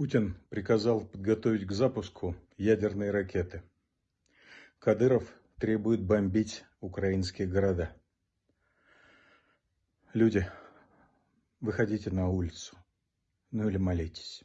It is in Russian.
Путин приказал подготовить к запуску ядерные ракеты. Кадыров требует бомбить украинские города. Люди, выходите на улицу, ну или молитесь.